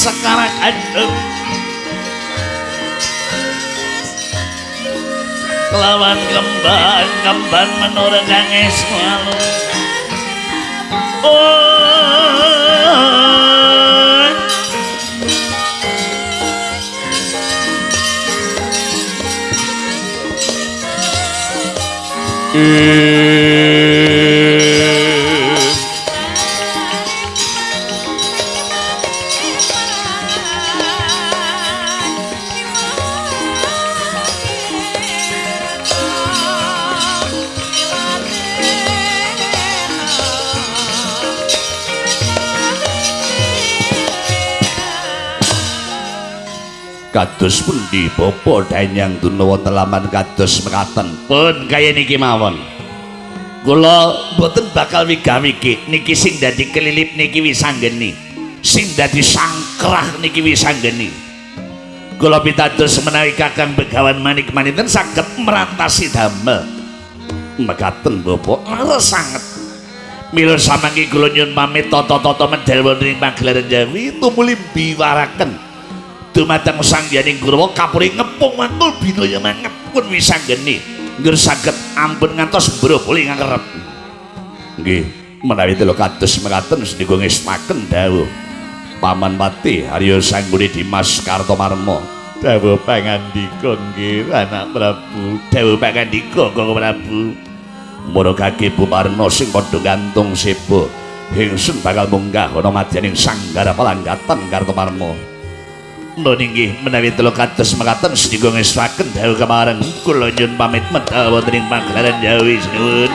sekarak adem lawan kembang kembang menurut kang esmalu oh kados pundi? Bapa danyang dunawa telaman kados mekaten. Pun kaya niki mawon. Kula mboten bakal wigawiki niki sing dadi kelilip niki wisanggeni. Sing dadi sangkrah niki wisanggeni. Kula pitados menawi kakang begawan manik maniten saged merantasi damel. Mekaten bapa leres sanget. Mila samangke kula nyuwun pamit tata-tata medal wonten ing pagelaran Jawi. Tumuli biwaraken dumateng sang yaning kurawa kapuri ngepung mantul binaya mangep pun wisanggeni ngger saged ampun ngantos broboli ngarep. Nggih menawi telu kados mekaten sedika ngesmaken dawuh. Paman pati Arya Sangguni Dimas Kartomarma. Dawuh pangandika nggih anak Prabu. Dawuh pangandika Kakang Prabu. Murugake Bumarna sing padha gantung sebo ingsun bakal munggah ana madyaning sanggara palanggatan Kartomarma Nun inggih menawi telu kados mekaten sedika ngestaken dawuh kemareng kula nyuwun pamit medal wonten ing pagelaran Jawi sinuwun.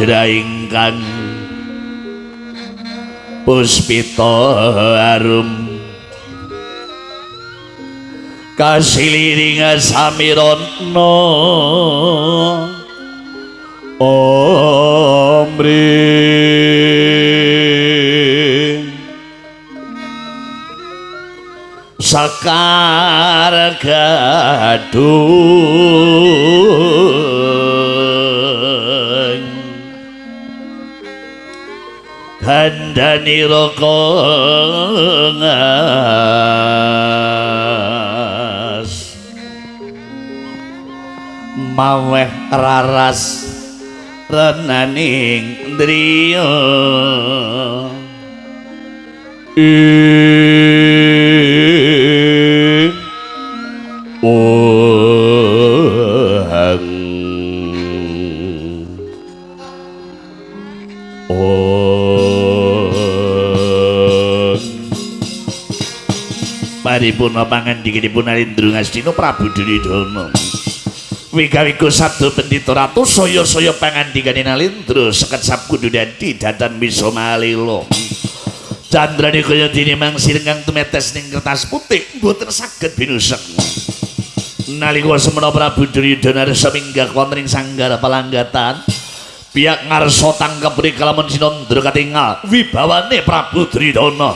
Hanjra ingkang puspita arum. Kasiliring samirana omri. Sakar gadung kandhani raka ngas maweh raras renaning driya paripurna pangandhikanipun Alindra Ngastina Prabu Duryudana Wigawiku sabda pendhita ratu saya-saya pangandhikane Nalindra seket sabkudu dadi dadan bisa malila Candrane kaya dene mangsil kang tumetes ning kertas putih mboten saged binusek Nalika semana Prabu Duryudana resa minggah wonten ing sanggara palanggatan pihak ngarsa tangkep mriki lamun sinandra katingal wibawane Prabu Duryudana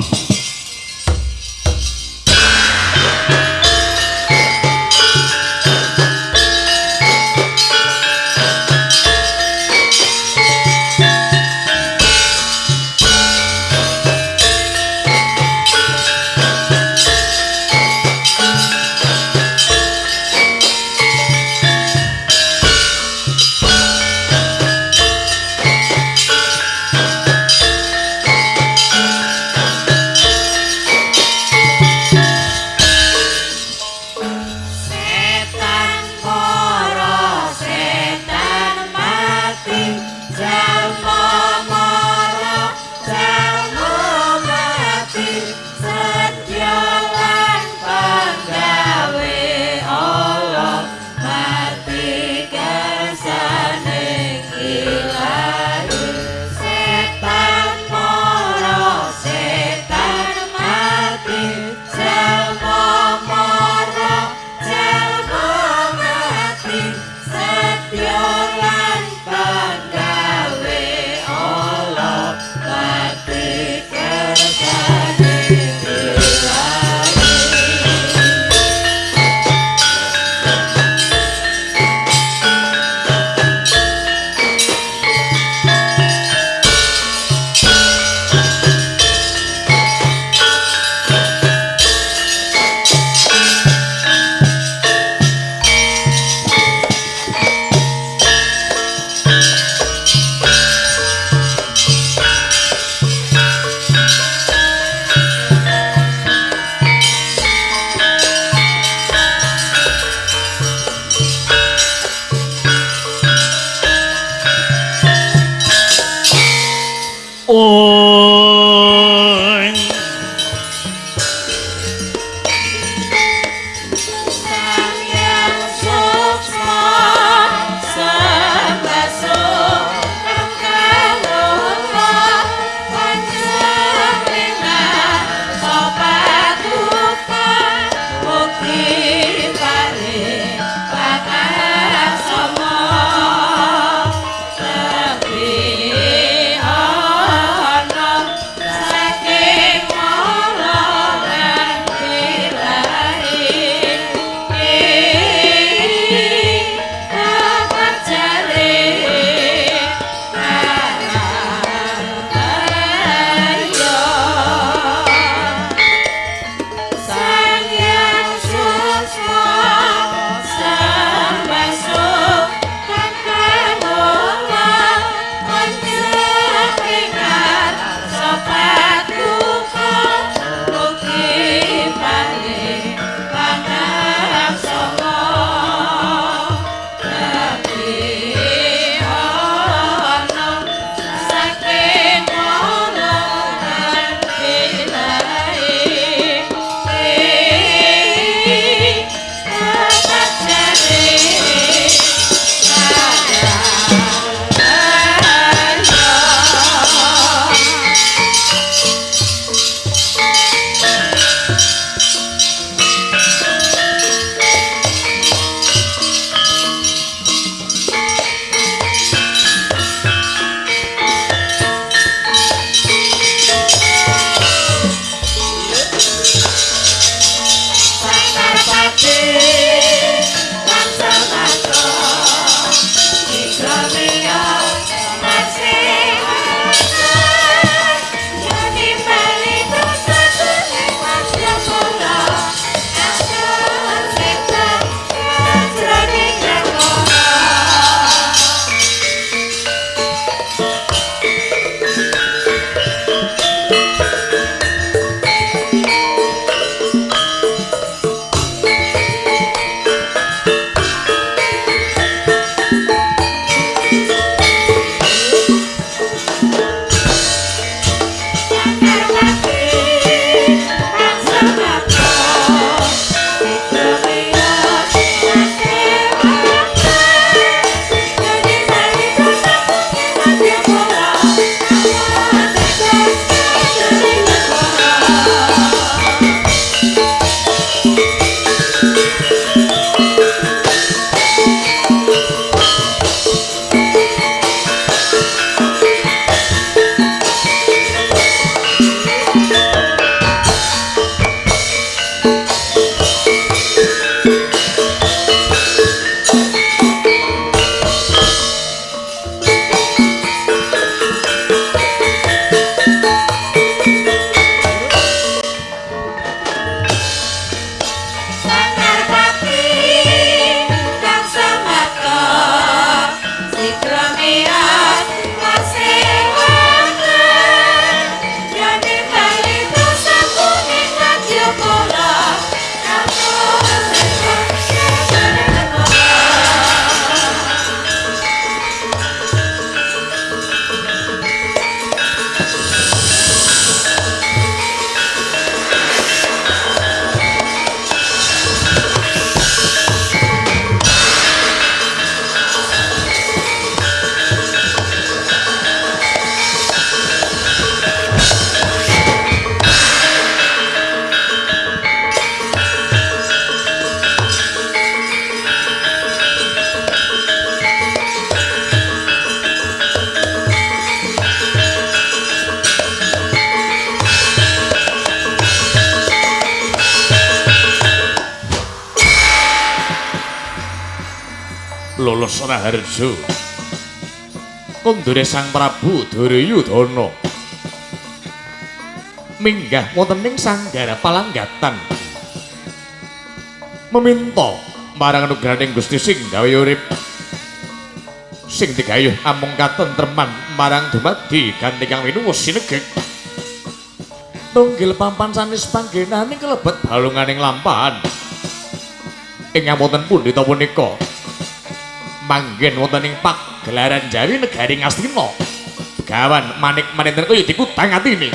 Prabu Duryudana. Minggah wonten ing sanggara palanggatan. Meminta marang anugrahaning Gusti sing gawe urip. Sing digayuh amung katentreman marang dumadi ganti kang winuwus sinegek tunggil pampan sanis panggenaning kelebet balunganing lampahan. Ing wonten pundhita punika manggen wonten ing gelaran Jawi negari Ngastina. Begawan manik manenten kaya dikutang atine.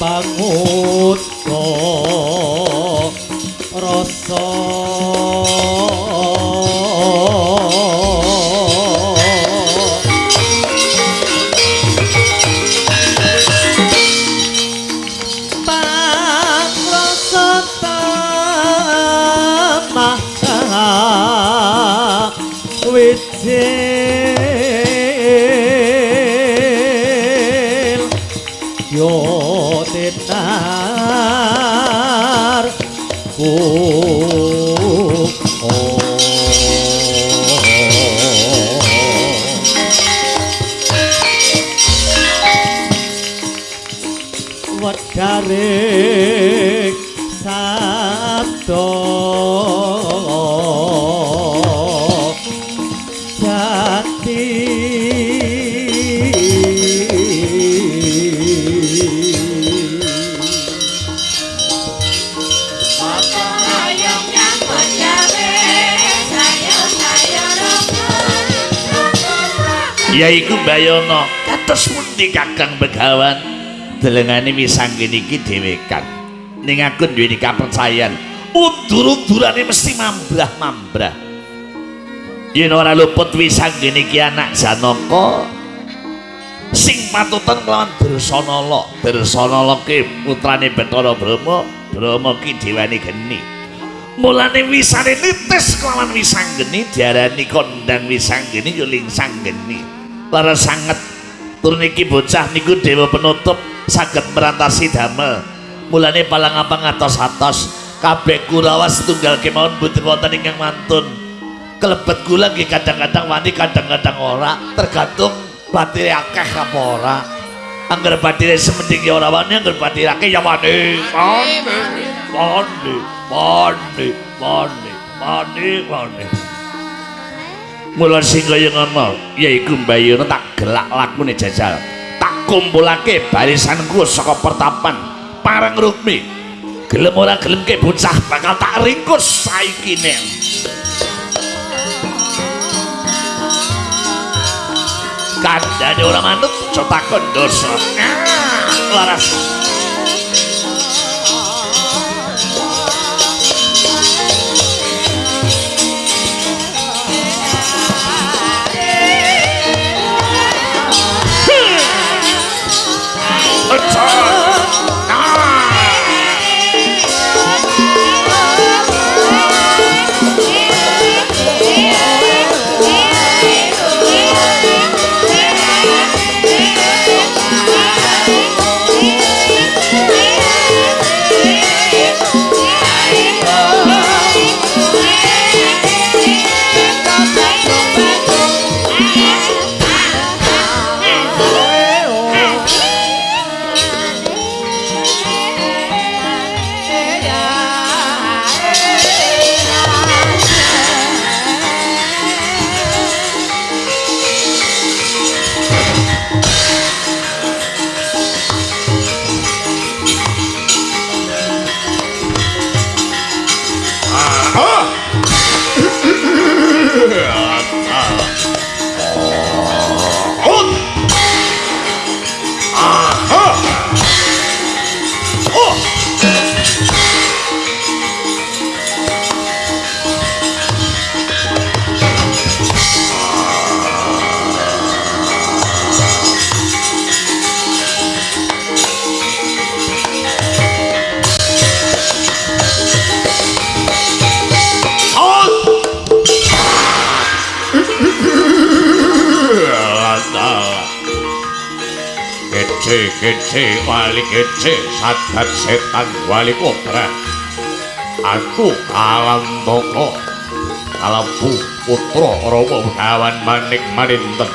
Pangutko yaiku Bayono kados pundi Kakang Begawan? Delengane wisanggeni iki dhewe Kang. Ning aku duweni kapercayan. Undur-undurane mesti mambrah-mambrah. Yen ora luput wisanggeni iki anak Janaka sing patutan kelawan Dersanala. Dersanala ki putrane Bathara Brahma Brahma ki dewane geni. Mulane wisane nitis kelawan wisanggeni diarani kondang wisanggeni ya lingsang-geni para sanget. Turun iki bocah niku dewa penutup saged merantasi damel. Mulane palang apa ngatos-atos kabeh kurawa setunggal kemawon boten wonten ingkang mantun. Kelebet kula nggih kadang-kadang wani kadang-kadang ora. Tergantung batire akeh apa ora. Angger batire semending ya ora wani angger batire akeh ya wani wani wani wani wani wani Mula sing kaya ngono yaiku Mbayuna tak gelak lakune jajal. Tak kumpulake barisanku saka pertapan Parang Rukmi. Gelem ora gelem ke bocah bakal tak ringkus saiki nek. Kandhane ora manut aja takon dosa. Ah, laras. Gece wali gece sadat setan wali kobra Aku kalam boko Kalampu putra Rama Begawan Manik Maninten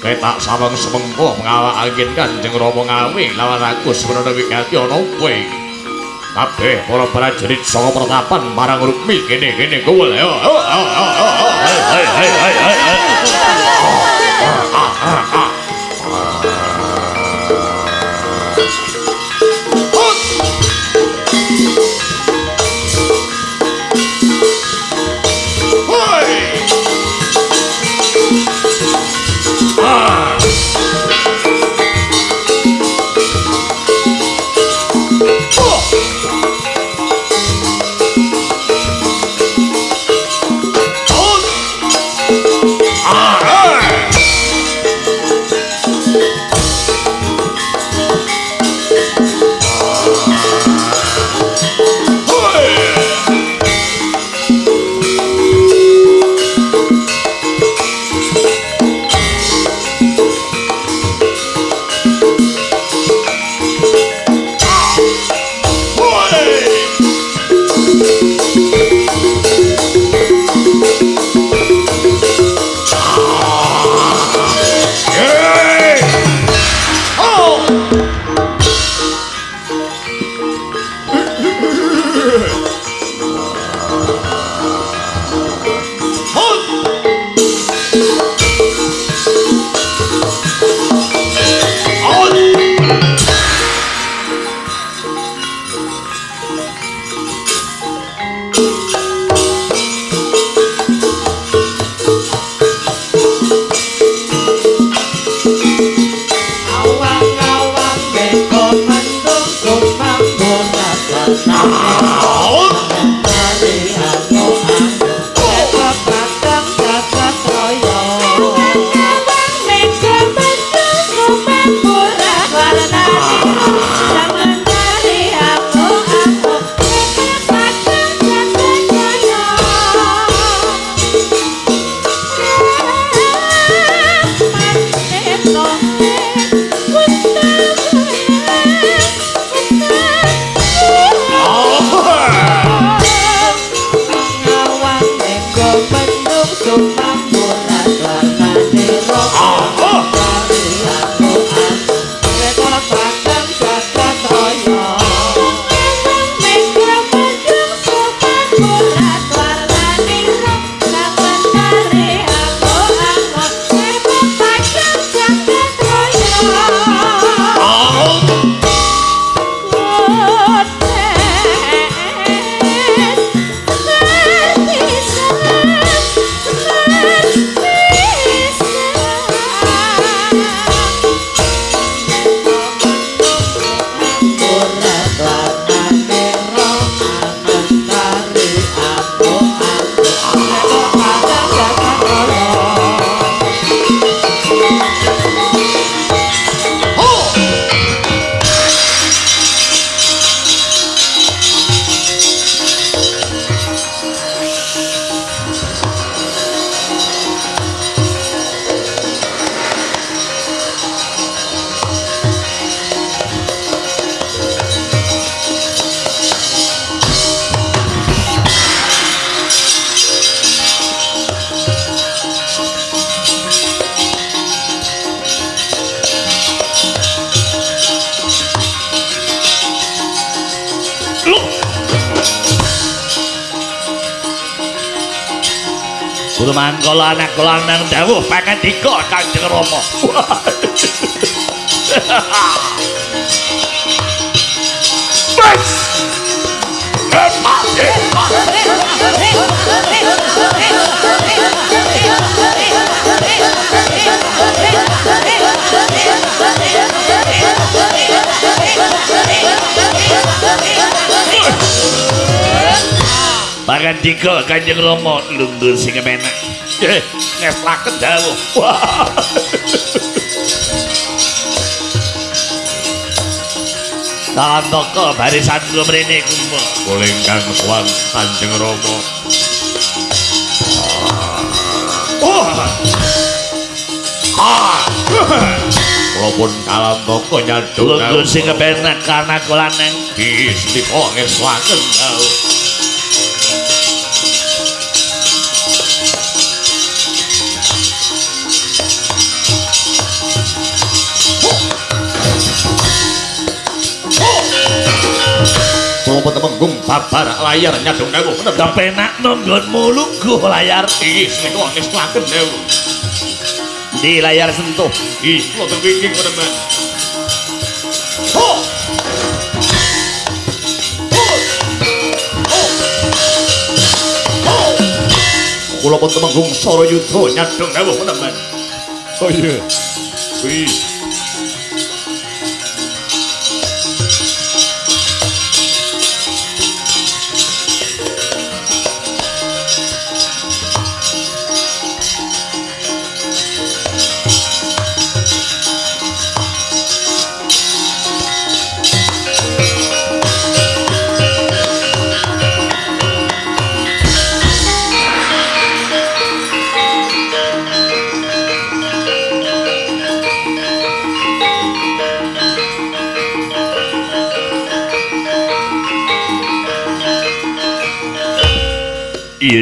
Ketak samang semengko mengawak angin kanjeng Rama ngawi lawan aku sebenarnya wikati ono kowe Kabeh para prajurit saka pertapan marang Rukmi kene-kene kuwul yo. Hai hai hai hai hai. hai. Awang-awang Kanjeng Rama lungguh sing kemenak. Eh, ngeslaken dawuh. Wah. Barisan kula mrene kumpa. Kulingkang suwan Kanjeng Rama. Oh, Ah. Kula pun kalantaka nyaduk lungguh sing kemenak karena kula neng Istika ngeslaken dawuh. Kula pun temenggung babar layar nyaduk dawuh. kepenak nunggonmu lungguh layar Istika ngeslaken dawuh. di layar sentuh. Ih, kula terwingking menemen. Ho! Kula pun temenggung Sarayuda nyadong dawuh menemen. Oh iya. Wih.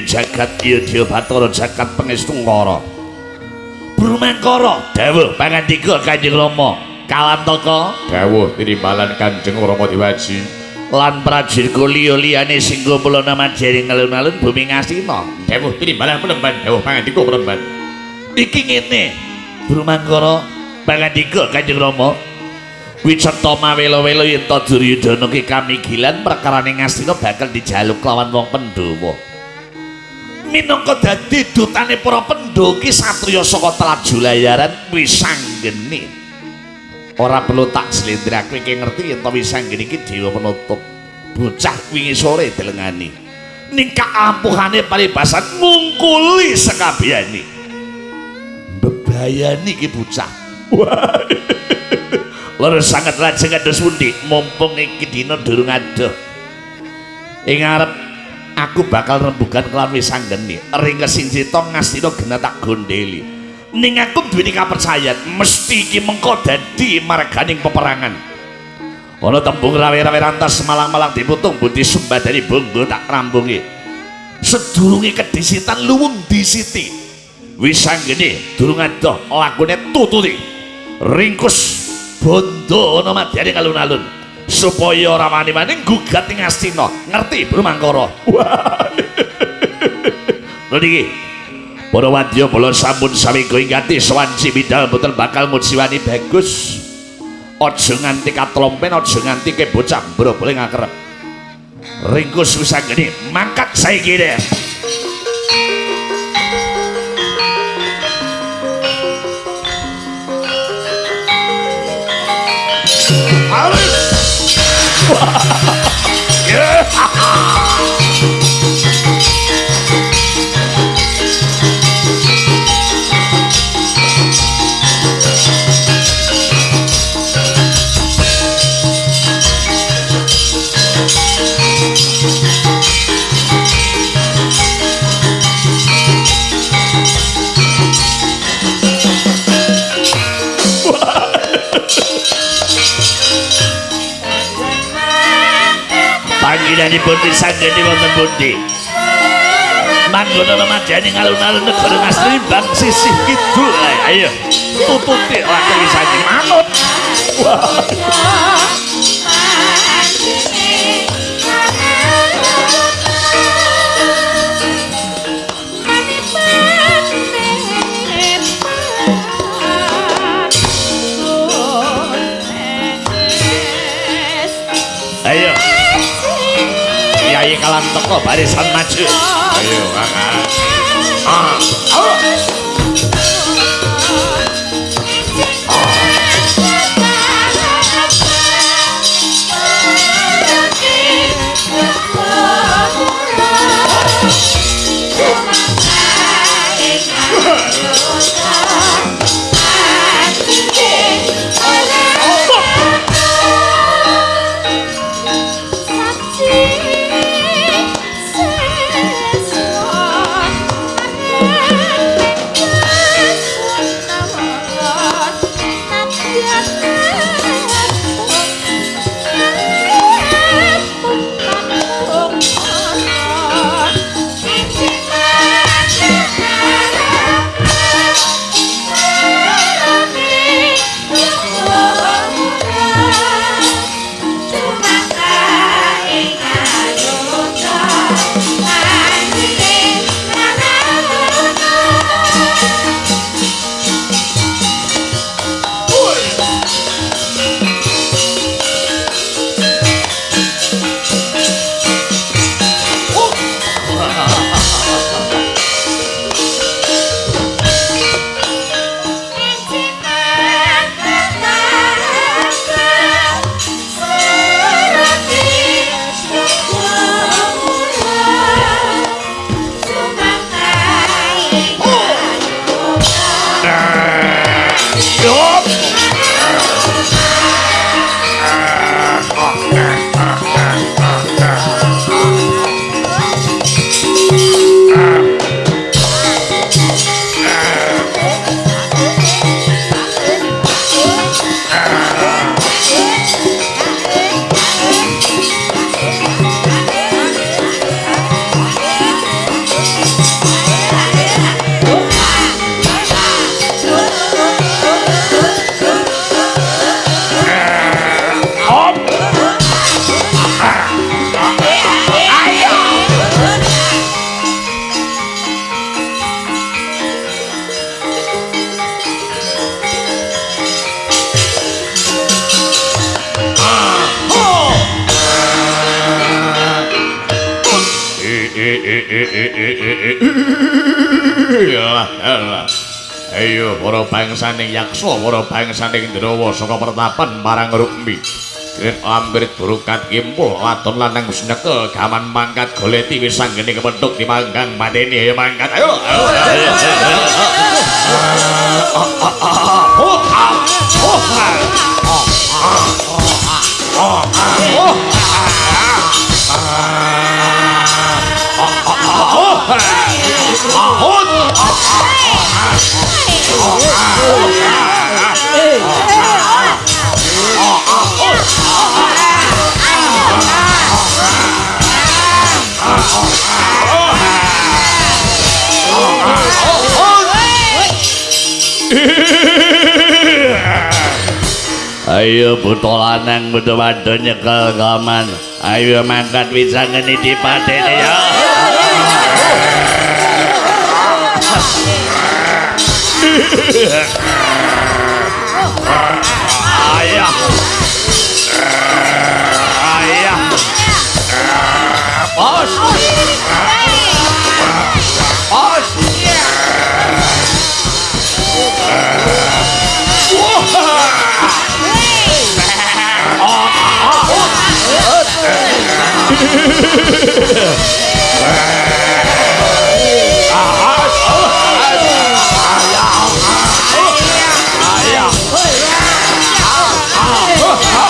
Jagat iya Dewa Bathara jagat pengestungkara. Brumangkara dawuh pangandika Kanjeng Rama. Kalantaka Dawuh tinimbalan Kanjeng Rama Dewaji. lan prajuritku liya-liyane sing kumpul nama jaring alun-alun bumi ngastina Dawuh tinimbalan penemban, dawuh pangandika penemban. iki ngene Brumangkara pangandika Kanjeng Rama Wiceta mawelo-welo yen ta Duryudana ki kamigilan perkarane ngastina bakal dijaluk lawan wong Pandhawa minangka dadi dutane para Pandhawa ki satriya saka Trajulayaran wisanggeni. Ora perlu tak slendrakake iki ngerti yen ta wisanggeni iki dewa penutup. Bocah wingi sore dilengani. Ning kaampuhane paribasan ngungkuli sekabehane bebayani iki bocah. Loro sangat lajeng kados pundi mumpung iki dina durung adoh. Ing arep aku bakal rembugan kelawan wisanggeni. Ring kesinjita ngastina gena tak gondeli. Ning aku duweni kapercayaan mesti iki mengko dadi marganing peperangan. Ana tembung rawe-rawe rantas malang-malang diputung budi sumbadani bonggo tak rambungi. Sedurunge kedisitan luwung disiti. Wisanggeni durung adoh lakune tututi. Ringkus bondo ana madyane alun-alun supaya ora wani-wani gugat ing Astina. Ngerti, Bro Mangkara? Lha iki. Para wadya bola sampun sawega ingati sawanci bidal boten bakal ngujiwani bagus. Aja nganti katlompen, aja nganti ke bocah brobole ngakerep. Ringkus wisanggeni mangkat saiki deh. 예. Panggilanipun disanggeni wonten pundi? Manggono namadyaning alun-alun negara Ngasri bang sisih kidul. Ayo, tututi laki wisanggeni manut. Ayo, Kyai kalan teko barisan maju. Ayo, Kakak. Ah, bangsaning yaksa, para bangsaning Drawa saka pertapan marang Rukmi. Krit amrit burukat kimpul wadon lanang senekel gaman mangkat goleti wis anggene kepethuk dimanggang mateni ayo mangkat ayo. Ayo. Ayo buta lanang buta wadon nyekel gaman. Ayo mangkat bisa ngene di patene ya. Ayah. Ayah. Bos.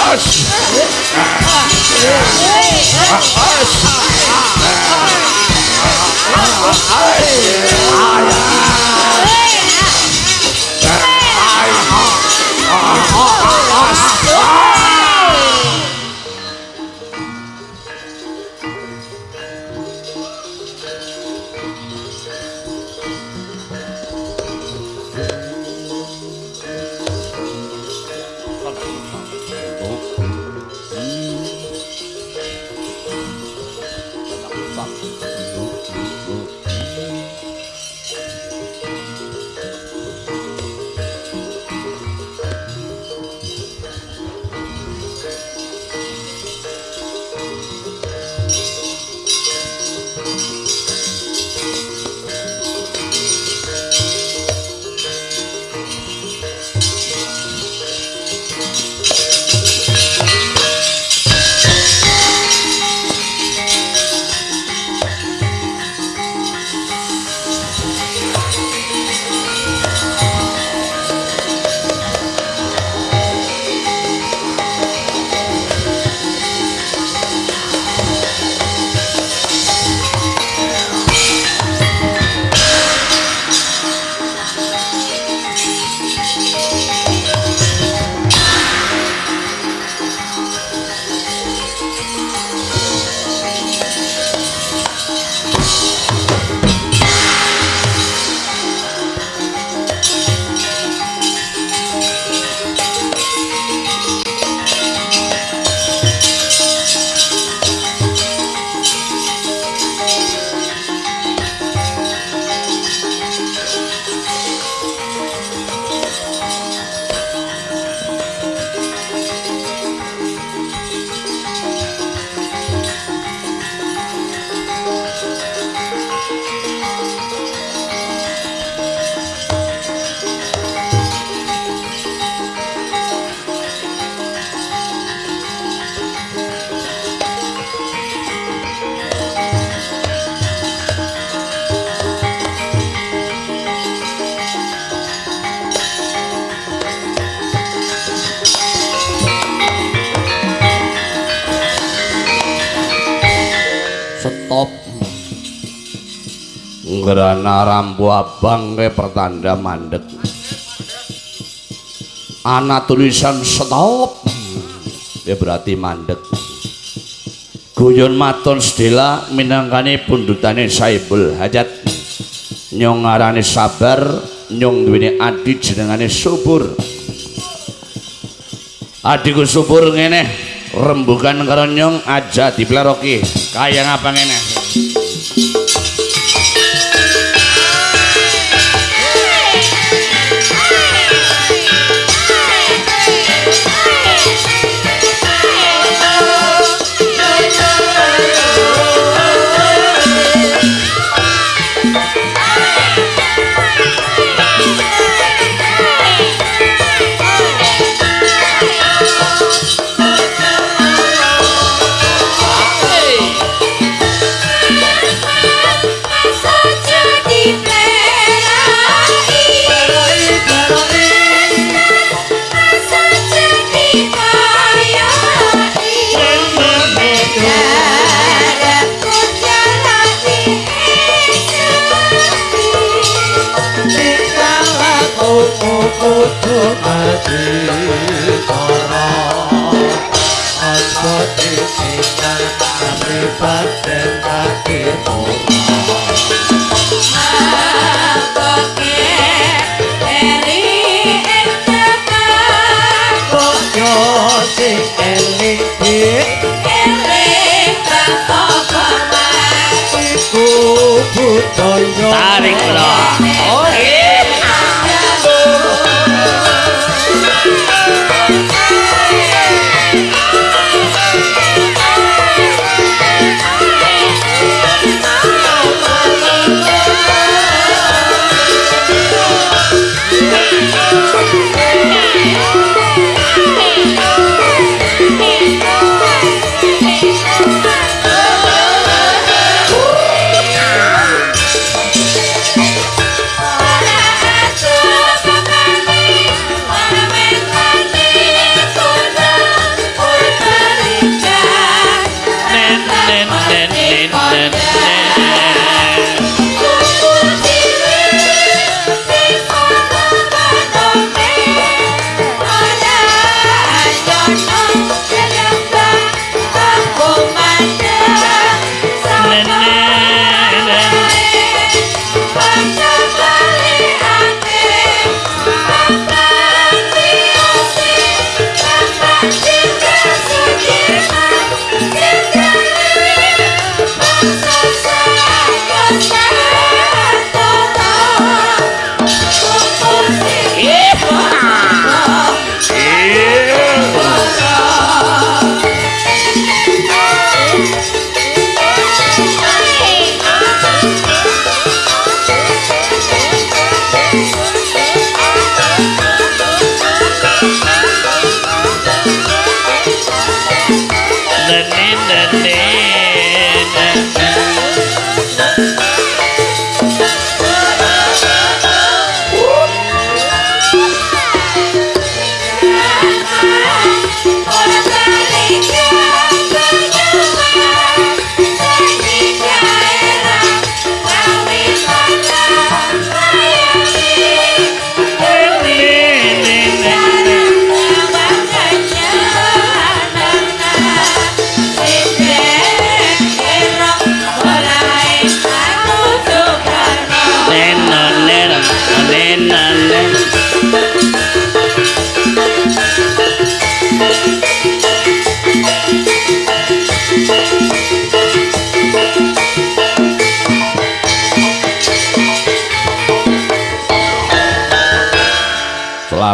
Bos. Stop. Ngerana rambu abang ke pertanda mandek. Ana tulisan stop. Ya berarti mandek. Guyon maton sedela minangkane pundutane Saibul Hajat. Nyong ngarane sabar, nyong duweni adi jenengane subur. Adiku subur ngene, rembugan karo nyong aja dipleroki. Kaya ngapa ngene? Budaya Tarik lo. Oh, nen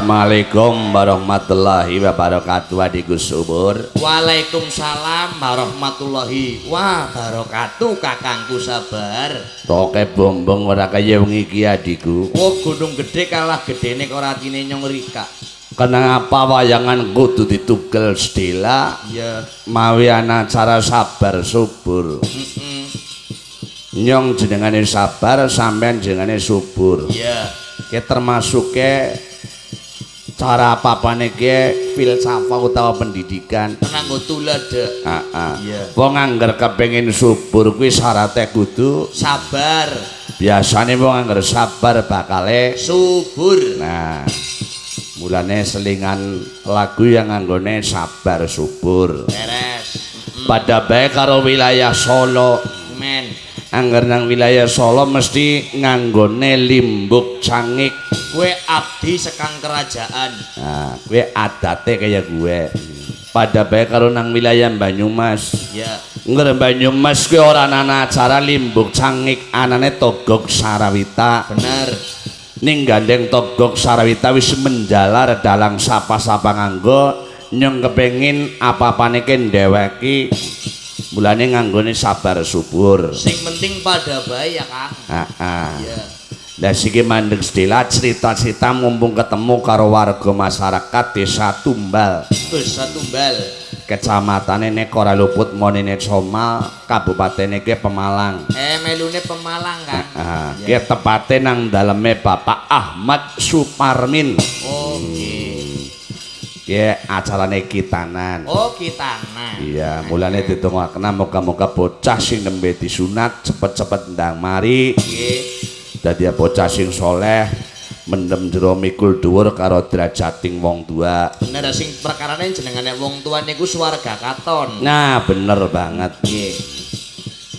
Assalamualaikum warahmatullahi wabarakatuh Adiku subur. Waalaikumsalam warahmatullahi wabarakatuh kakangku sabar. Toke bombong ora kaya wengi iki adiku Oh gunung gede kalah gedene kok ratine nyong rika Kenapa wayangan kudu ditugel sedela? Ya mawi ana acara sabar subur. Mm Nyong jenengane sabar sampean jenengane subur. Ya Ki termasuk ke cara apa-apane ki filsafat utawa pendidikan. Tenang go tuladha Ah, ah. Iya. Wong angger kepengin subur kuwi syaratnya kudu Sabar. Biasane wong angger sabar bakale Subur. Nah mulane selingan lagu yang anggone sabar subur. Beres. Pada baik karo wilayah Solo. Men angger nang wilayah Solo mesti nganggone limbuk cangik. Kue abdi sekang kerajaan. Nah gue adate kayak gue. Pada baik karo nang wilayah Banyumas. Ya. Ngger Banyumas kuwi ora ana acara limbuk cangik anane togok sarawita. Bener. Ning gandeng togok sarawita wis menjalar dalang sapa-sapa nganggo nyong kepengin apa-apane ki ndeweki mulane nganggone sabar subur. Sing penting pada baik ya kang ah, ah. Ya Lah siki mandeg sedela cerita-cerita mumpung ketemu karo warga masyarakat desa Tumbal. Desa Tumbal. Kecamatan Nekora Luput Monene Somal Kabupaten iki Pemalang. Eh melune Pemalang kan Ah, Ya. ki tepate nang daleme Bapak Ahmad Suparmin. Oke Ki acarane kitanan. Oh kita nah Iya, mulane ditungakna moga-moga bocah sing nembe disunat cepet-cepet ndang mari Oke dadi bocah sing soleh mendem jero mikul dhuwur karo derajating wong tua Bener sing perkarane jenengane wong tua niku swarga katon. nah bener banget Nggih.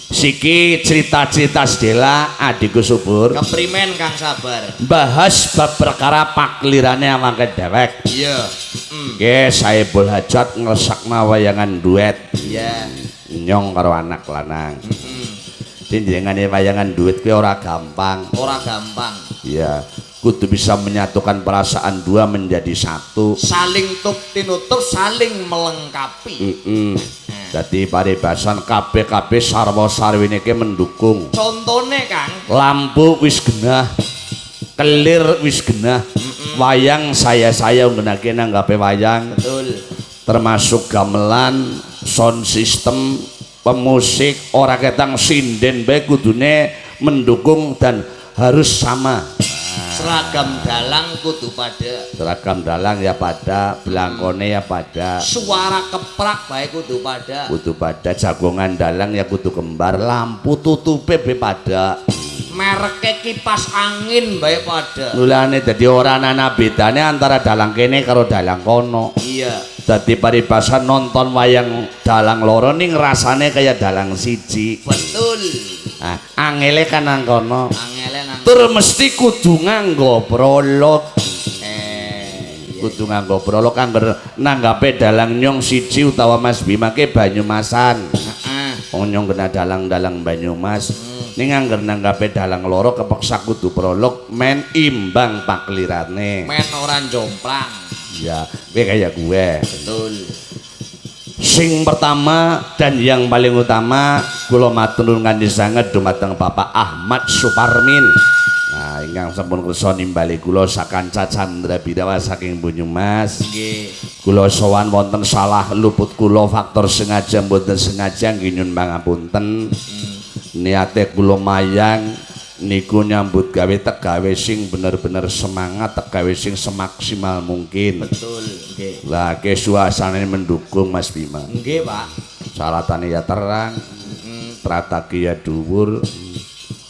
siki cerita-cerita sedela adikku subur Keprimen Kang Sabar. bahas bab perkara paklirane awake dewek Iya. Mm. Oke, saya bol hajat ngersakna wayangan duet Iya. nyong karo anak lanang. Mm. Tinjengane wayangan duet kuwi ora gampang. Ora gampang. Iya, kudu bisa menyatukan perasaan dua menjadi satu. Saling tup tinutup, saling melengkapi. Heeh. Dadi paribasan kabeh-kabeh sarwa sarwine ki mendukung. Contone Kang, Lampu wis genah. Kelir wis genah. Wayang saya-saya nggunakake nanggape wayang. betul. termasuk gamelan, sound system, pemusik, ora ketang sinden bae kudune mendukung dan harus sama. Seragam dalang kudu pada Seragam dalang ya pada, belangkone ya pada, suara keprak bae kudu pada kudu pada jagongan dalang ya kudu kembar, lampu tutupe be pada. Mereke kipas angin bae pada Mulane dadi ora ana bedane antara dalang kene karo dalang kono. iya Dadi paribasan nonton wayang dalang loro ning rasane kaya dalang siji. betul Nah, angele kan nang kono. angele nang Tur mesti kudu nganggo prolog. eh Kudu nganggo prolog angger nanggape dalang nyong siji utawa Mas Bima ke Banyumasan. heeh Wong nyong kena dalang-dalang Banyumas. Ning angger nanggape dalang loro kepeksa kudu prolog men imbang paklirane. men ora jomplang Ya, kowe kaya gue. betul Sing pertama dan yang paling utama kula matur kanthi sanget dumateng Bapak Ahmad Suparmin. Nah, ingkang sampun kersa nimbali kula sakanca Chandra Bidawa saking Banyumas. nggih Kula sowan wonten salah luput kula faktor sengaja mboten sengaja nggih nyun pangapunten. Niate kula mayang niku nyambut gawe tegawe sing bener-bener semangat tegawe sing semaksimal mungkin. betul nggih Lah ke suasana mendukung Mas Bima. nggih Pak Salatane ya terang, Mm, trataki ya dhuwur.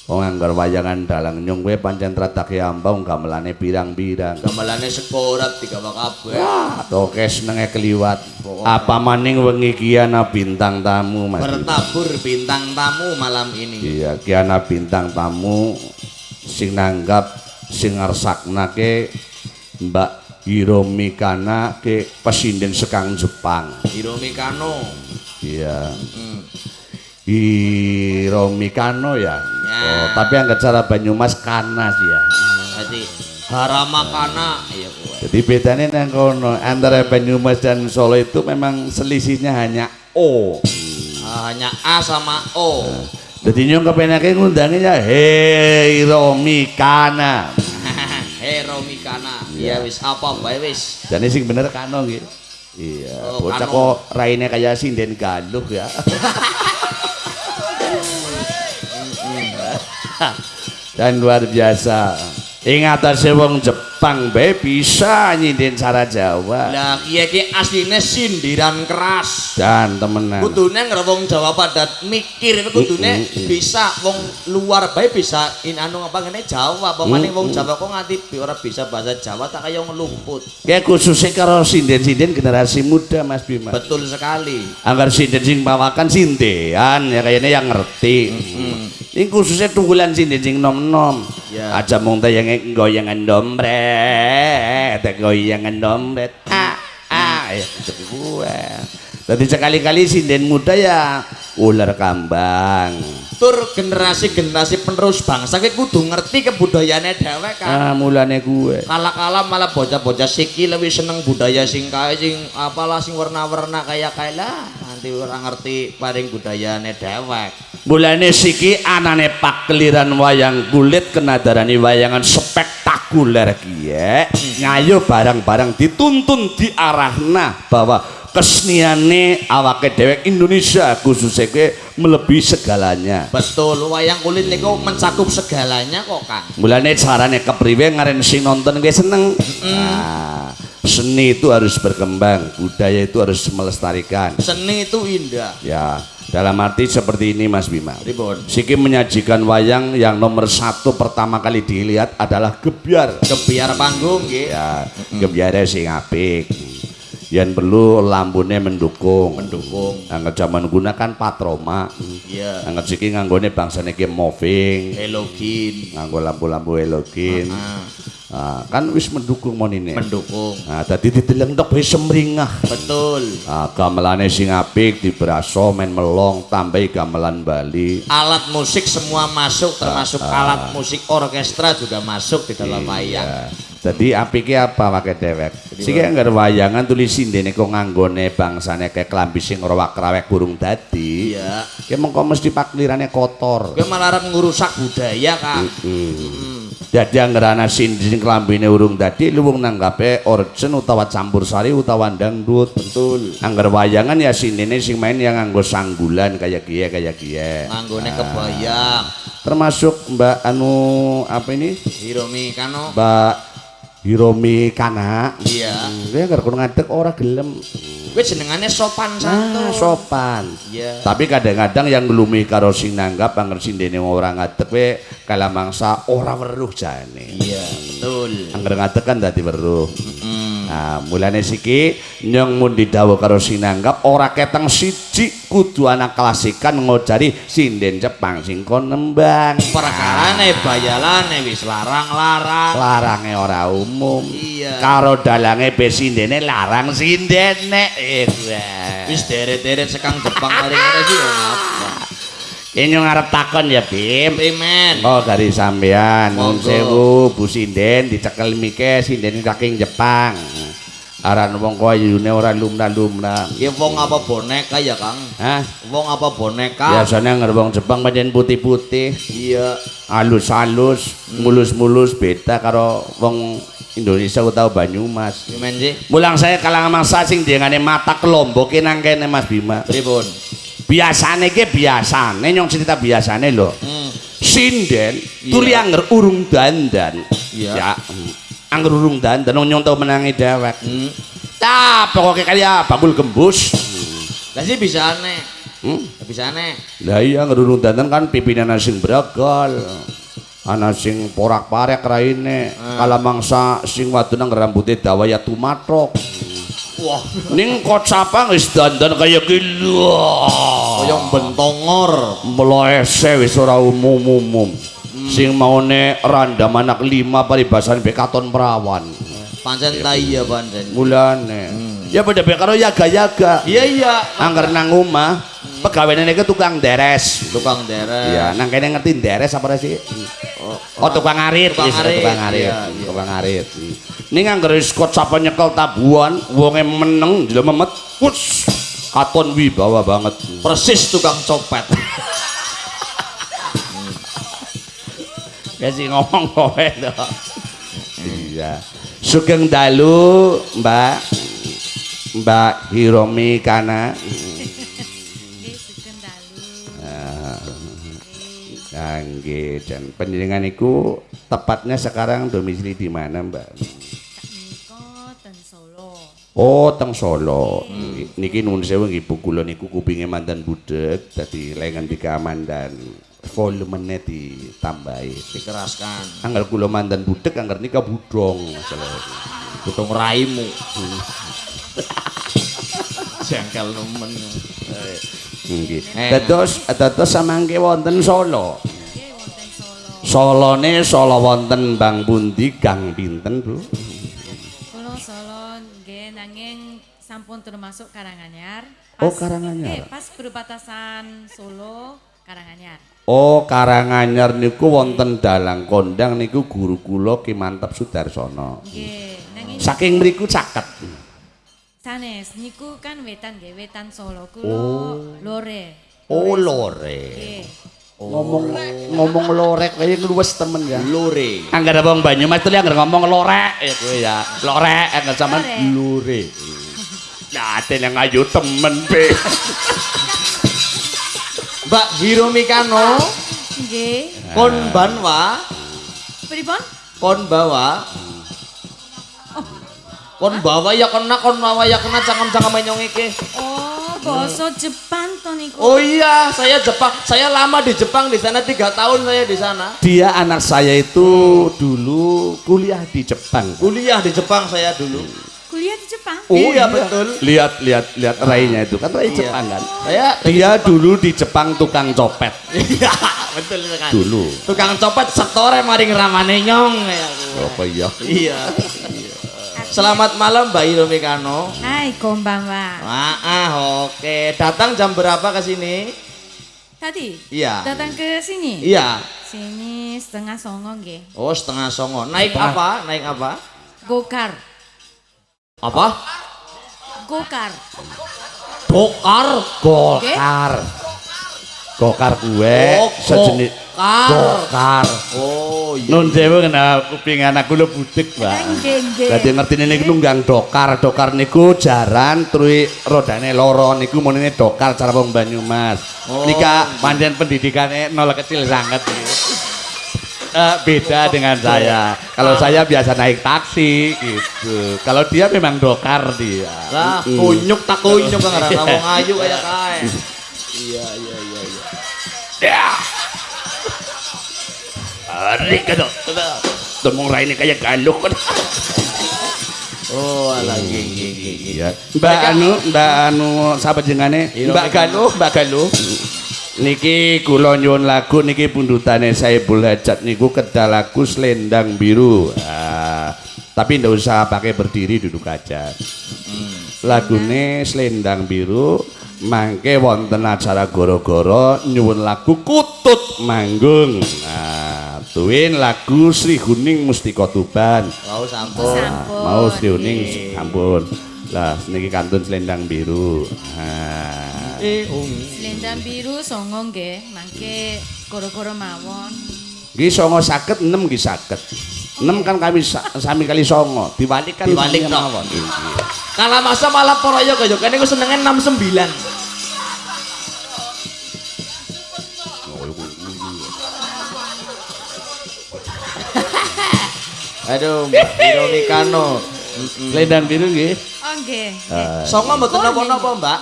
Wong anggar wayangan dalang nyong kowe pancen trataki ambau gamelane pirang-pirang. gamelane sekorat digawa kabeh Wah, toke senenge keliwat. Apa maning wengi ki ana bintang tamu Mas. Bertabur bintang tamu malam ini Iya, ki ana bintang tamu sing nanggap sing ngersaknake Mbak Hiromi Kana ke pesinden sekang Jepang. Hiromi Kano Iya. Hmm. Hiromi Kano ya. Ya. Oh, tapi yang cara Banyumas Kana sih ya. Jadi Harama Kana kowe. Jadi bedanya nang kono antara Banyumas dan Solo itu memang selisihnya hanya O. Ah, hanya A sama O. Jadi nyong kepenake ngundangnya Hiromi Kana. Hiromi Kana. Ya wis apa bae wis. Jadi sing bener Kano gitu. Iya, Oh, bocah kok raine kayak sinden galuh ya. Dan luar biasa. Ingatan wong Jepang bae bisa nyinden cara Jawa. Lah kiye ki asline sindiran keras. Dan temenan. Kudune ngger wong Jawa pada mikir kudune Mm, mm, mm. bisa wong luar bae bisa in anu apa ngene Jawa, apa maning Mm, wong mm. Jawa kok nganti ora bisa bahasa Jawa tak kaya ngelumput. Kayak khususnya karo sinden-sinden generasi muda Mas Bima. Betul sekali. Anggar sinden sing bawakan sindean ya kayaknya yang ngerti. Ini khususnya tunggulan sinden sing nom-nom. Ya. Aja mung yang goyangan dompet, goyangan dompet. Ah, ah, ya itu gue. Jadi sekali-kali sinden muda ya ular kambang. Tur generasi-generasi penerus bangsa ki kudu ngerti kebudayaane dhewek kan. Ah, mulane gue. Kala-kala malah bocah-bocah siki lebih seneng budaya sing kae sing apalah sing warna-warna kaya kae lah. Nanti ora ngerti paring budayane dhewek. Mulane siki anane pakliran wayang kulit kenadarani wayangan spektakuler kiye ngayo barang-barang dituntun diarahna bahwa keseniane awake dewek Indonesia khususnya ke melebihi segalanya Betul, wayang kulit niku mencakup segalanya kok, Kang. mulane carane kepriwe ngaren sing nonton gue seneng nah seni itu harus berkembang budaya itu harus melestarikan Seni itu indah. ya dalam arti seperti ini Mas Bima Ribon. Siki menyajikan wayang yang nomor satu pertama kali dilihat adalah gebyar Kebiar panggung nggih. ya gebyare sing apik yang perlu lambune mendukung Mendukung. Angger zaman gunakan patroma Iya. Angger siki nganggone bangsane ki moving Helogin. nganggo lampu-lampu halogen Ah, Ah, kan wis mendukung monine mendukung. nah tadi dideleng tok wis semringah Betul. ah, gamelane sing apik diberaso men melong tambahi gamelan Bali Alat musik semua masuk termasuk alat musik orkestra juga masuk di dalam wayang. Ya. Jadi apike apa pakai dewek? Siki anggar wayangan tulis sindene kok nganggone bangsane kayak klambi sing rawak-rawek burung dadi. Iya. Ki mengko mesti paklirane kotor. Gue malah arep ngurusak budaya, Kak. Hmm. Dadi anggar ana sindene klambine urung dadi luwung nanggape orjen utawa campur sari utawa dangdut. Betul. Anggar wayangan ya sindene sing main yang nganggo sanggulan kayak kiye kayak kiye. Nganggone kebayang. Termasuk Mbak anu apa ini? Hiromi Kano. Mbak Hiromi Kana. Iya. Dia nggak kudu ngadeg ora gelem. Gue jenengannya sopan santun. Ah, sopan. Iya. Tapi kadang-kadang yang ngelumi karo sing nanggap angger sindene ora ngadeg we kala mangsa ora weruh jane. Iya, betul. Angger ngadeg kan dadi weruh. Mm. Nah, mulane siki nyong mun didhawuh karo sing nanggap ora keteng siji kudu anak klasikan ngojari sinden Jepang sing kon nembang. Perkarane bayalane wis larang-larang. larange ora umum Iya. karo dalange be sindene larang sindene eh. Wis deret-deret sekang Jepang mari ngene sih. Ini ngarep takon ya Bim Primen. oh dari sampean nun sewu Bu Sinden dicekel mike sinden saking Jepang aran wong koyune ora lumrah-lumrah Ya wong apa boneka ya, Kang? Hah? Wong apa boneka? biasanya ngar wong Jepang pancen putih-putih Iya. halus-halus mulus-mulus beda karo wong Indonesia utawa Banyumas Primen sih? Mulang saya kalangan mangsa sing dengane mata kelomboke nang kene Mas Bima. Pripun? Biasane ki biasane nyong cerita biasane lho. Hmm. Sinden Iya. tuli anger urung dandan. Iya. Ya. mm. Anger urung dandan nyong tau menangi dewek. Hmm. Ah, pokoke kaya bakul gembus. Lah sih bisa aneh. Hmm. Bisa aneh. Lah iya anger urung dandan kan pipine ana sing bragal. Ana sing porak-parek raine. Ah. Kala mangsa sing wadon nang rambute dawaya tumatrok. Wah, Ning kocapang wis dandan kaya gila. koyong bentongor. mloese wis ora umum-umum. Sing maune randam anak lima paribasan be katon perawan. Pancen ta iya pancen. Mulane. Ya beda be karo yaga-yaga. Iya iya. Angger nang omah, pegawene ke tukang deres. Tukang derek. Iya, nang kene ngerti deres apa sih? Oh, tukang arit, Tukang arit, tukang arit, iya. tukang arit. Ning angger wis kot sapa nyekel tabuhan, wonge meneng jelo memet, wus, katon wibawa banget. Persis tukang copet. Ya sih ngomong kowe to. Iya. Sugeng dalu, Mbak. Mbak Hiromi Kana. Nggih, sugeng dalu. Kangge dan penjenengan iku tepatnya sekarang domisili di mana, Mbak? Niko ten Solo. Oh, teng Solo. Niki nuwun sewu nggih Bu kula niku kupinge mantan budek dadi lengan dikamandan volumenya ditambahi. Dikeraskan. Angger kula mantan budek angger nika budong masalah. Butung raimu. Jengkel nemen. Nggih. Eh. Dados dados samangke wonten Solo. Nggih, wonten Solo. Solone Solo wonten Bang Pundi Gang pinten, Bu? Kulo Solo nggih nanging sampun termasuk Karanganyar. Oh, Karanganyar. Nggih, pas perbatasan Solo Karanganyar. Oh, Karanganyar niku wonten dalang kondang niku guru kula Ki Mantep Sudarsono. Nggih, nanging Saking mriku caket. sanes niku kan wetan nggih, wetan Solo. Kulo Lore. Oh, lore. Nggih. Ngomong ngomong lorek kaya ngluwes temen ya. Lore. Angger abang Banyumas tuh angger ngomong lorek ya kowe ya. Lorek angger sampean lore. Nah, yang ayu temen be. Mbak Hiromi Kano Nggih. kon banwa Pripun? kon bawa Kon bawa ya kena, kon bawa ya kena cangkem-cangkem nyong iki. Oh, bahasa Jepang to niku. Oh iya, saya Jepang. Saya lama di Jepang di sana tiga tahun saya di sana. Dia anak saya itu dulu kuliah di Jepang. Kuliah di Jepang saya dulu. Kuliah di Jepang. Oh iya betul. Lihat lihat lihat rainya itu kan rai Iya. Jepang kan. Saya Dia dulu di Jepang tukang copet Iya, betul sekali. dulu. Tukang copet setore maring ramane nyong ya. Apa iya? Iya. Selamat malam Mbak Hiromi Kano. Hai, konbanwa. Ah, ah, oke. Datang jam berapa ke sini? Tadi Iya. datang ke sini. Iya. Sini setengah songo nggih. Oh, setengah songo. Naik apa? Naik apa? Gokar. Apa? Gokar. Dokar. Gokar. Gokar gue Oh, sejenis gokar. gokar. Oh, iya. Nun dewe kena kuping anakku budik, Mbak. Nggih, nggih. Dadi ngerti niku nunggang dokar, dokar niku jaran terus rodane loro niku menene dokar cara wong Banyumas. Oh. Nika pancen pendidikane nol kecil sangat iki. Eh, beda dengan saya. Kalau saya biasa naik taksi gitu. Kalau dia memang dokar dia. Lah, Mm. kunyuk tak kunyuk kan ora wong ayu kayak kae. Iya, iya, iya, iya. Ya. Ari kadok. Temung raine kayak galuk kan. Oh, nggih, nggih, nggih. Iya. Mbak anu, Mbak anu sapa? Iya, Mbak Mbak Galuh, Mbak Galuh. Niki kula nyuwun lagu niki pundutane Saiful Hajat niku kedal lagu Selendang Biru. Ah, tapi ndak usah pakai berdiri duduk aja. Lagune Selendang Biru mangke wonten acara goro-goro nyuwun lagu Kutut Manggung. Nah, tuwin lagu Sri Huning Mustika Tuban. Mau sampun. Sampun. mau Sri Huning sampun. Lah niki kantun Selendang Biru. Nah, Eh, um. Selendang biru songo nggih, mangke goro-goro mawon. nggih songo saged enem nggih saged. Enem kan kami sa- sami kali songo, diwalik kan Diwalik, mawon. Kala masa malah poroyo kaya kene ku senenge 69. Aduh, Mbak Hiromi Kano. Selendang Biru nggih. Oh nggih. Eh, Songo mboten napa-napa, Mbak.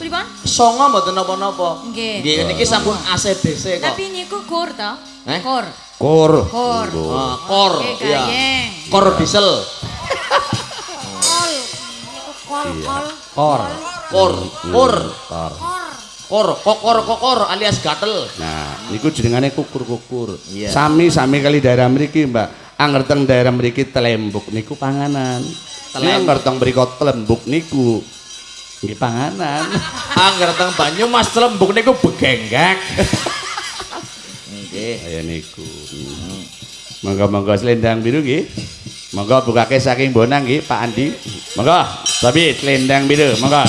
Pripun? Songo mboten napa-napa. Nggih. Nggih, niki sampun ACDC kok. Tapi niku kur to? Eh? Kur. Kur. Kur. Ah, kor, Oke, iya. gayeng. Kor diesel. Kol. Niku kol, kol. Kor. Kor, kor, Kor. kor, kokor, kokor alias gatel. Nah, niku jenengane kukur-kukur. Iya. Sami-sami kali daerah mriki, Mbak. Angger teng daerah mriki telembuk niku panganan. Angger teng mriko telembuk niku nggih panganan. Angger teng Banyumas Lembuk niku begenggak. Nggih. Kaya niku. Monggo-monggo selendang biru nggih. Monggo bukake saking Bonang nggih, Pak Andi. Monggo, tapi selendang biru, monggo.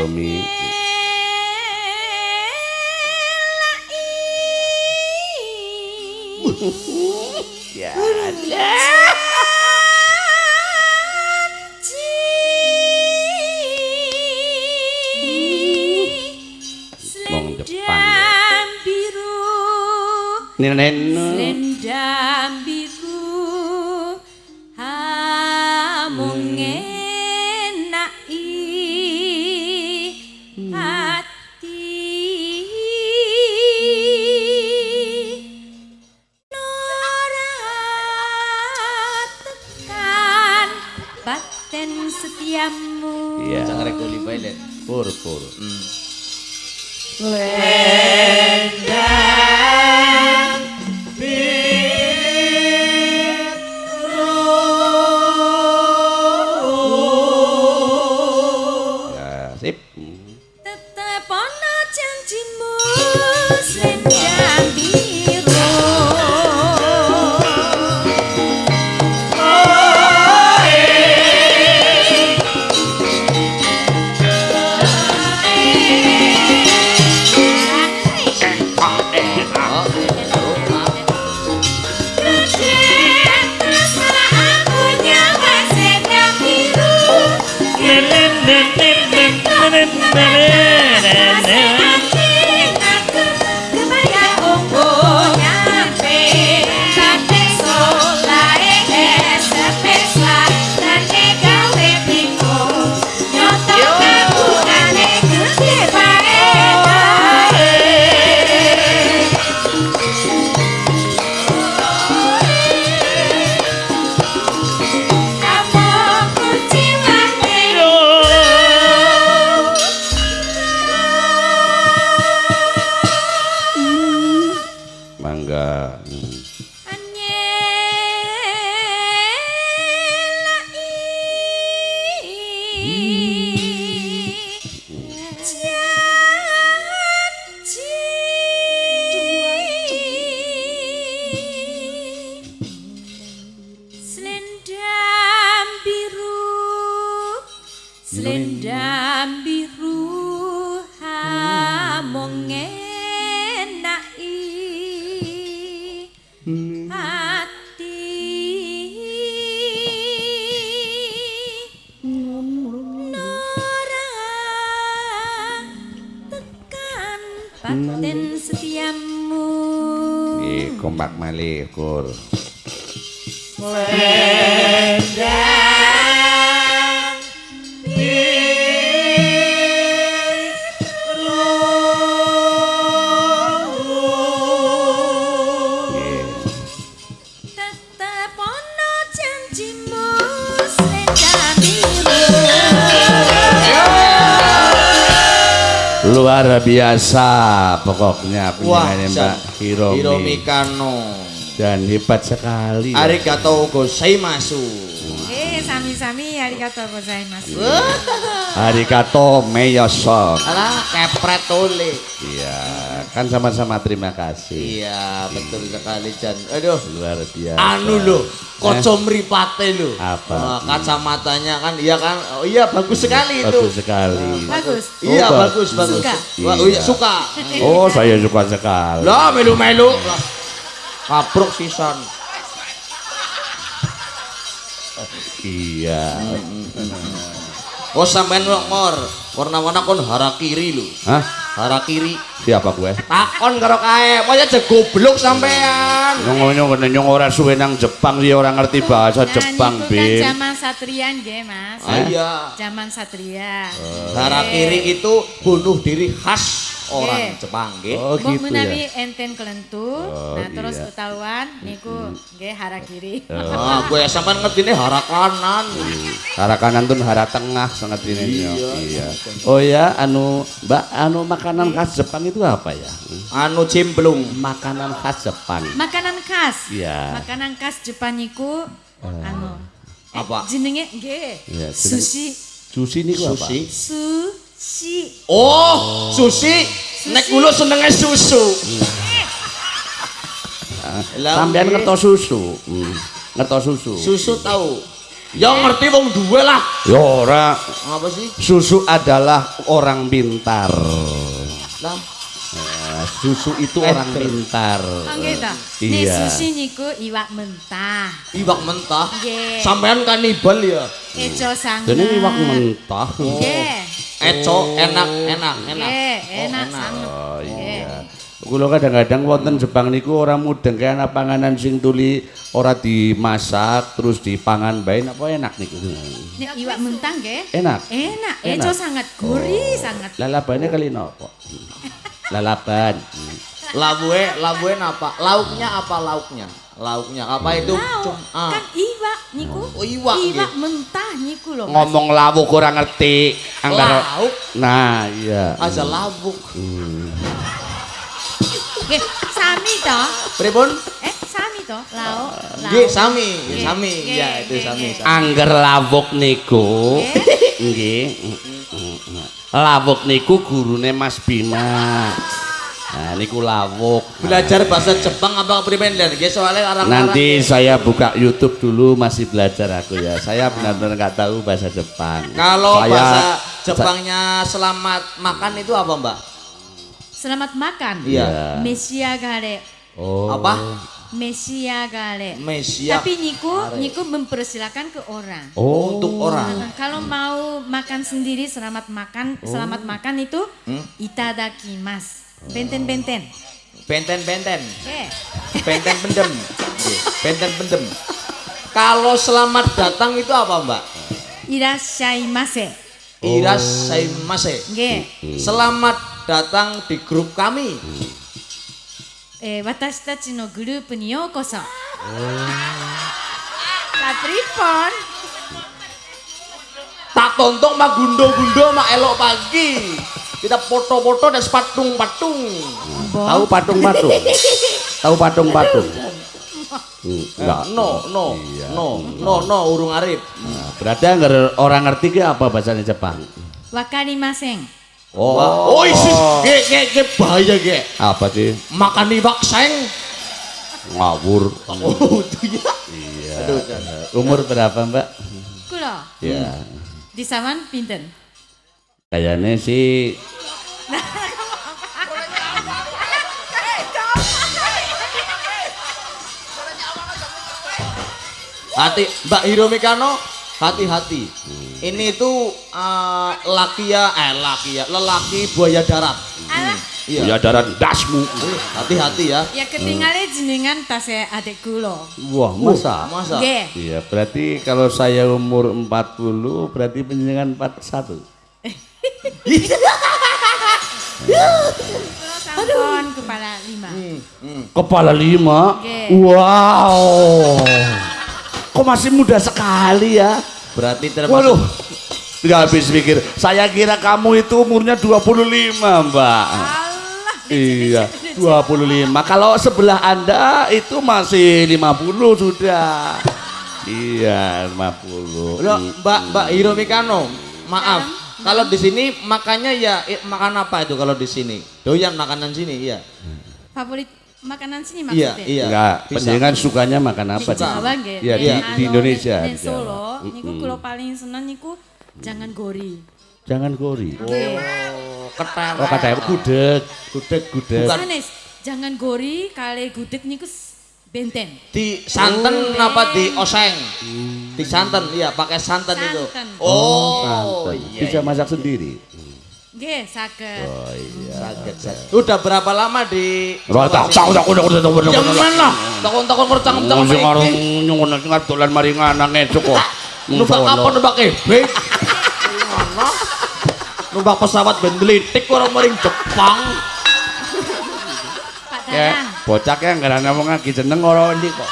Hiromi. Ya, Dale, gordo. Biasa pokoknya penyanyi Mbak. Hiromi. Hiromi Kano. Dan hebat sekali. ya. Arigatou gozaimasu. Eh, sami-sami arigatou gozaimasu. Arigato meyoson. Alah, kepret tole. Iya, kan sama-sama terima kasih. Iya, betul sekali Jan. Aduh, Luar biasa. anu lho, kaca mripate lho. Apa? Wah, kacamatanya kan iya kan. Oh, iya bagus sekali itu. Bagus sekali. Bagus. Iya, Oh, bagus, bagus. Suka. Wah, oh, iya, Iya. suka. Oh, saya suka sekali. Lah, melu-melu. Lah, Kapruk sisan. Iya. Oh, sampean kok ngor. Warna-warna kon harakiri lho. Hah? Harakiri. Siapa gue? Takon karo kae, pokoknya aja goblok sampean. Nyong nyong nyong ora suwe nang Jepang dia orang ngerti bahasa Jepang, Bin. Satrian nggih, Mas. Ah, iya. Zaman satria. Harakiri itu bunuh diri khas orang. Jepang nggih. Oh, Mbok gitu menawi ya. enten kelentu, Oh, nah terus iya. ketahuan niku nggih harakiri. Ah, gue sampean ngertine hara kanan. Hara kanan tuh hara tengah sangat ini Iya. iya. Oh ya, anu Mbak, anu makanan khas Jepang itu apa ya? Anu cimplung. Makanan khas Jepang. Makanan khas. Iya. Makanan khas Jepang niku anu eh, Apa? jenenge nggih. Jeneng- Sushi. Sushi niku apa? Sushi. Sushi. Oh, sushi. Nek kula senenge susu. Lah, Sampean ngeto susu. Hmm. Ngeto susu. Susu tahu. Ya ngerti wong duwe lah. Ya ora, Apa sih? susu adalah orang pintar. Lah, susu itu Eh, orang pintar. Oh nggih ta. Nek sushi niku iwak mentah. iwak mentah. Nggih. Sampean kanibal ya. Eco sangat. Jadi iwak mentah. Nggih. Eco enak, enak, enak. Nggih, Oh, enak sangat. Oh iya. Kula kadang-kadang wonten Jepang niku ora mudeng kaya ana panganan sing tuli ora dimasak terus dipangan bae apa enak niku. Nek iwak mentah nggih. Enak. Enak, Enak. eco sangat gurih sangat. Lalabannya kali nopo? Lalaban. Labue, labue apa? Lauknya apa lauknya? Lauknya apa itu? Lauk, Cum- ah. kan iwak niku. Oh, iwak, Iwak nggih. mentah niku. Mas. ngomong lawuk ora ngerti. Anggar Lauk Nah, iya. aja labuk. Nggih, sami to? Pripun? Eh, sami to? Lao. Nggih, sami, Nggih, sami. nggih, Ya, itu sami. sami. Angger lawuk niku. Nggih. Lawuk niku gurune Mas Bima. Nah, niku lawuk. Belajar bahasa Jepang apa dan nggih soalnya orang-orang Nanti saya buka YouTube dulu masih belajar aku ya. Saya benar-benar nggak tahu bahasa Jepang. Kalau Saya- bahasa Jepangnya selamat makan itu apa, Mbak? Selamat makan. Iya. Meshiagare. Oh. Apa? Meshiagare. Mesia. Tapi niku niku mempersilakan ke orang. Oh. Untuk orang. Nah, kalau mau makan sendiri selamat makan, selamat makan itu Hmm? itadakimasu. Benten-benten. Benten-benten. Oke. Benten pendem. Nggih, Benten pendem. Kalau selamat datang itu apa, Mbak? Irashaimase. Irasaimase. Nggih. Selamat datang di grup kami. Eh, 私たちのグループにようこそ。Kapripon. Tak tonton mah gundo-gundo mah elok pagi. Kita foto-foto dan patung-patung. Tahu patung-patung? Tahu patung-patung? Hmm, Enggak. No, no, Iya. no, no, no, urung arif. Nah, berarti anggar orang ngerti ki apa bahasanya Jepang? Wakarimasen. Oh, oh isi, ge, ge, ge, bahaya ge. Apa sih? Makan iwak seng. Ngawur. Oh, itu ya. Iya. Aduh. Umur berapa, Mbak? Kulo. Ya. Di saman pinten. Kayaknya sih Hati, Mbak Hiro Mikano, hati-hati. Ini tuh eh, laki ya, eh laki ya, lelaki buaya darat. Alah, Iya. ya darat dasmu. Eh, Hati-hati ya. ya ketinggalan jenengan tasnya adik kulo. Wah, masa? Masa? Nggih. Iya, berarti kalau saya umur 40, berarti penjenengan 41. Kulo sampun kepala lima. Hmm. Kepala lima? Nggih. Wow. Kok masih muda sekali ya? Berarti termasuk Waduh. Nggak habis pikir. Saya kira kamu itu umurnya 25, Mbak. Allah. Iya, 25. Kalau sebelah Anda itu masih 50 sudah. Iya, 50. Loh, Mbak Mbak Hiro Mikano, maaf. Kalau di sini makannya ya eh, makan apa itu kalau di sini? Doyan makanan sini, iya. Favorit makanan sini Iya, maksudnya? iya. Enggak, Bisa. penjenengan sukanya makan apa Di? Jawa nggih. Iya, di, di Indonesia. di. Solo niku kulo paling seneng niku jangan gori. Jangan gori. Nggih. Oh, ketel. Oh, kata gudeg, gudeg, gudeg. Bukan. Sanes, jangan gori kali gudeg niku benten. Di santen apa di oseng? Di santen, iya pakai santen, itu. Santen. Oh, Santan. iya. Bisa masak sendiri. Nggih, saged. Oh iya. Sakit, sakit. Udah berapa lama di Ora tak tak tak udah udah udah Yang mana? Takon-takon ngercang ngercang Sing karo nyungun sing arep dolan mari nganang ngecuk kok. Numpak apa numpak ebek? Mana? Numpak pesawat bendelitik orang maring Jepang. Pak Ya, Dadang. bocah ki anggaran ngomong lagi jeneng ora ndi kok.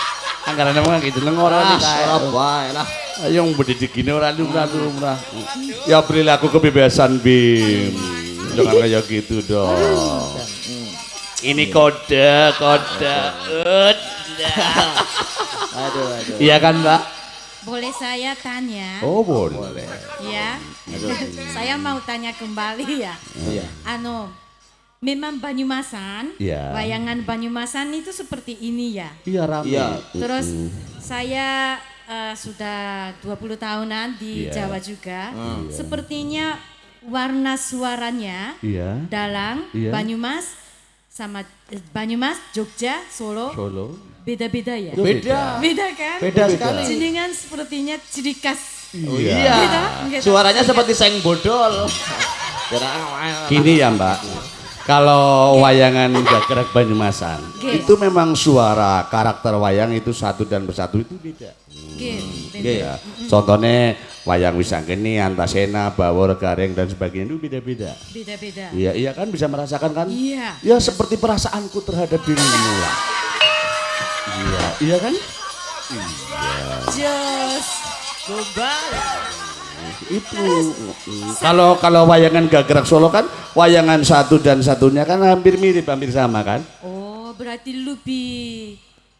Anggaran ngomong lagi jeneng ora Ah, ndi kae. Surabaya lah. Ayo mendidik gini ora lumrah lumrah. Ya berilah aku kebebasan Bim. Jangan kayak gitu dong. Ini kode, kode. Udah. Aduh, aduh. Iya kan, Mbak? Boleh saya tanya? Oh, boleh. Ya. saya mau tanya kembali ya. Iya. Anu, memang Banyumasan, Iya. wayangan Banyumasan itu seperti ini ya. Iya rame. Iya. Terus saya eh, sudah 20 tahunan di Iya. Jawa juga. Sepertinya warna suaranya Iya. Dalang, Iya. Banyumas sama eh, Banyumas, Jogja, Solo Solo. beda-beda ya. Beda. Beda kan? Beda sekali. Jenengan sepertinya ciri khas. Oh iya. Beda, beda. Suaranya seperti seng bodol. Gini ya Mbak, kalau wayangan Gagrak Banyumasan Oke. itu memang suara karakter wayang itu satu dan bersatu itu beda. Nggih, beda. Nggih. Ya, contohnya wayang Wisanggeni, Antasena, Bawor, Gareng dan sebagainya itu beda-beda. Beda-beda. Iya, iya kan bisa merasakan kan? Iya. Ya seperti perasaanku terhadap dirimu lah. Iya, iya kan? Jos. Itu kalau kalau wayangan gagrak Solo kan wayangan satu dan satunya kan hampir mirip hampir sama kan Oh, berarti lebih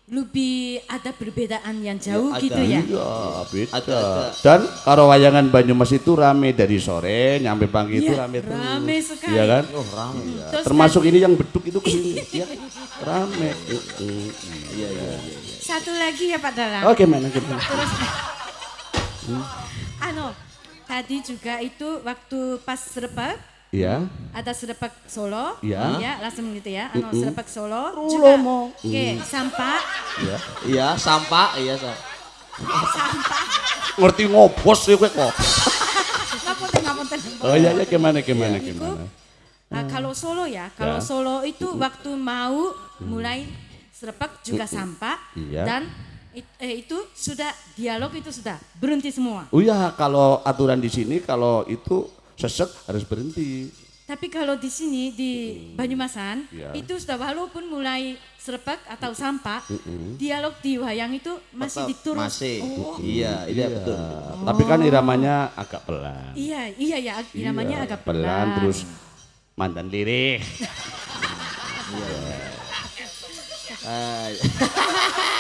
lebih ada perbedaan yang jauh Ya, ada. gitu ya? iya beda Ada, ada. dan kalau wayangan Banyumas itu rame dari sore nyampe pagi itu Iya, rame terus rame sekali. iya kan Oh, rame ya. Terus termasuk ini yang beduk itu ke sini ya rame Iya, iya, iya. Satu lagi ya Pak Dalang. oh gimana gimana Terus, ano, tadi juga itu waktu pas serpak, iya. Ada serpak Solo, Iya. ya langsung gitu ya, ano serpak Solo, Rulo juga, mo. oke, sampah, iya. Iya, sampah, iya, Sa. ngerti ngobos ya kowe kok. Ngapunten, ngapunten. oh iya iya gimana gimana Iku, gimana? Ah, kalau Solo ya, kalau Ya. Solo itu waktu mau mulai serpak juga sampah Iya. dan it- eh, itu sudah dialog itu sudah berhenti semua. Oh iya, kalau aturan di sini kalau itu sesek harus berhenti. Tapi kalau di sini di Banyumasan Ya. itu sudah walaupun mulai serpak atau sampah, dialog di wayang itu masih Tetap diturun. Masih. Oh, Iya, iya betul. Tapi kan iramanya agak pelan. iya, iya ya, iramanya Iya, agak pelan. terus mantan lirih. Ah,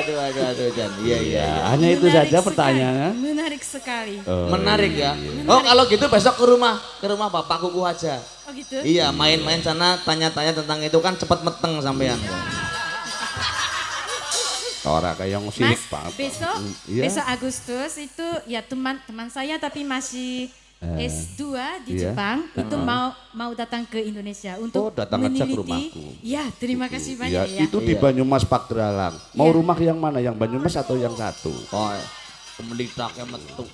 aduh, aduh, aduh, Jan. Iya, iya, iya. Ya, hanya itu Menarik saja sekali, pertanyaannya. Menarik sekali. Oh, Menarik ya. Oh, kalau gitu besok ke rumah, ke rumah Bapak Kuku aja. Oh gitu. Iya, main-main sana tanya-tanya tentang itu kan cepet meteng sampean. Orang kayak yang Mas, banget. besok iya. besok Agustus itu ya teman teman saya tapi masih S2 di iya. Jepang itu mau mau datang ke Indonesia untuk Oh, datang aja ke meneliti. rumahku. Ya, terima kasih Ya, banyak ya. itu di Iya. Banyumas Pagralang. Mau Iya. rumah yang mana? Yang Banyumas atau yang satu? Oh, kemenditaknya metu.